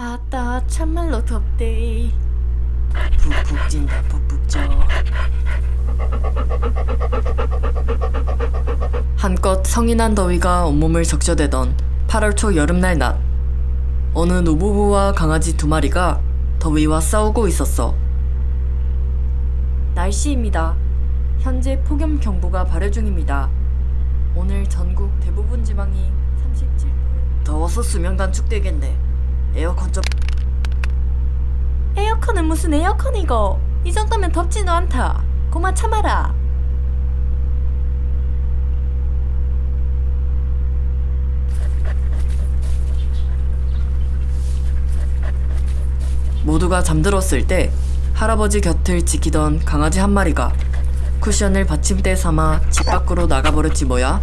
아따 참말로 덥대. 푹푹 찐다 푹푹 쪄. 한껏 성인한 더위가 온몸을 적셔대던 8월 초 여름날 낮 어느 노부부와 강아지 두 마리가 더위와 싸우고 있었어. 날씨입니다. 현재 폭염 경보가 발효 중입니다. 오늘 전국 대부분 지방이 37도. 더워서 수면 단축되겠네 에어컨 좀 에어컨은 무슨 에어컨이고? 이 정도면 덥지도 않다. 고마 참아라. 모두가 잠들었을 때 할아버지 곁을 지키던 강아지 한 마리가 쿠션을 받침대 삼아 집 밖으로 나가버렸지 뭐야?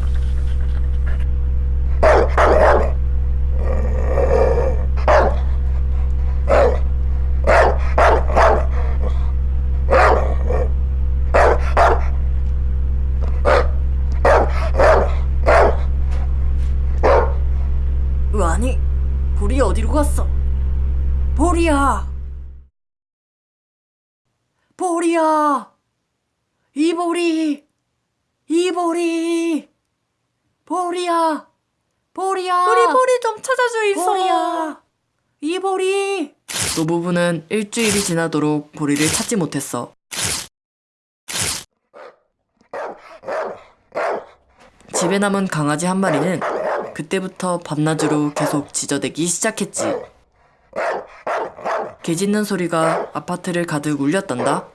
아니, 갔어? 볼이야! 볼이야! 이볼이! 이볼이! 볼이야! 볼이야! 우리 보리 좀 찾아줘 있어 볼이야! 이볼이! 노부부는 일주일이 지나도록 보리를 찾지 못했어. 집에 남은 강아지 한 마리는 그때부터 밤낮으로 계속 지저대기 시작했지. 개 짖는 소리가 아파트를 가득 울렸단다.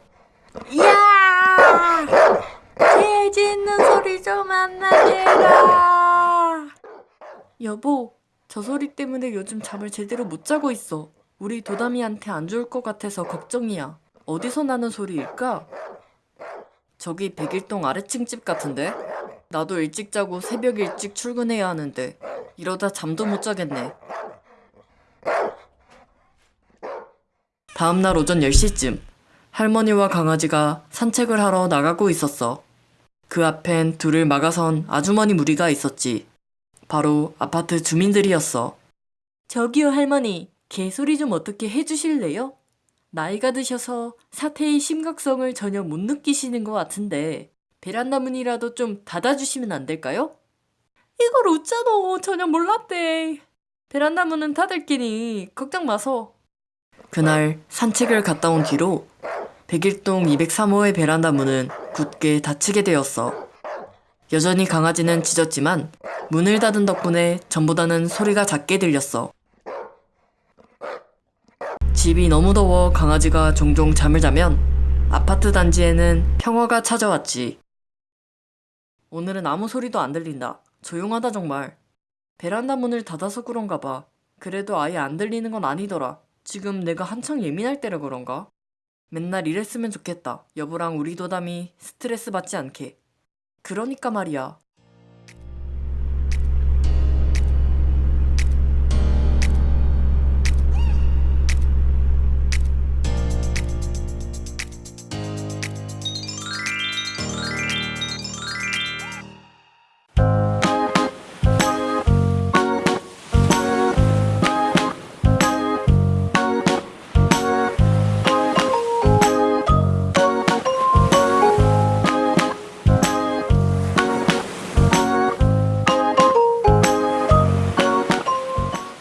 야! 개 짖는 소리 좀 안 나게 해라 여보, 저 소리 때문에 요즘 잠을 제대로 못 자고 있어. 우리 도담이한테 안 좋을 것 같아서 걱정이야. 어디서 나는 소리일까? 저기 백일동 아래층 집 같은데? 나도 일찍 자고 새벽 일찍 출근해야 하는데 이러다 잠도 못 자겠네. 다음날 오전 10시쯤 할머니와 강아지가 산책을 하러 나가고 있었어. 그 앞엔 둘을 막아선 아주머니 무리가 있었지. 바로 아파트 주민들이었어. 저기요 할머니, 개소리 좀 어떻게 해주실래요? 나이가 드셔서 사태의 심각성을 전혀 못 느끼시는 것 같은데 베란다 문이라도 좀 닫아주시면 안 될까요? 이걸 웃자노 전혀 몰랐대 베란다 문은 닫을끼니 걱정 마소 그날 산책을 갔다 온 뒤로 백일동 203호의 베란다 문은 굳게 닫히게 되었어. 여전히 강아지는 짖었지만 문을 닫은 덕분에 전보다는 소리가 작게 들렸어. 집이 너무 더워 강아지가 종종 잠을 자면 아파트 단지에는 평화가 찾아왔지. 오늘은 아무 소리도 안 들린다. 조용하다 정말. 베란다 문을 닫아서 그런가 봐. 그래도 아예 안 들리는 건 아니더라. 지금 내가 한창 예민할 때라 그런가? 맨날 이랬으면 좋겠다. 여보랑 우리 도담이 스트레스 받지 않게. 그러니까 말이야.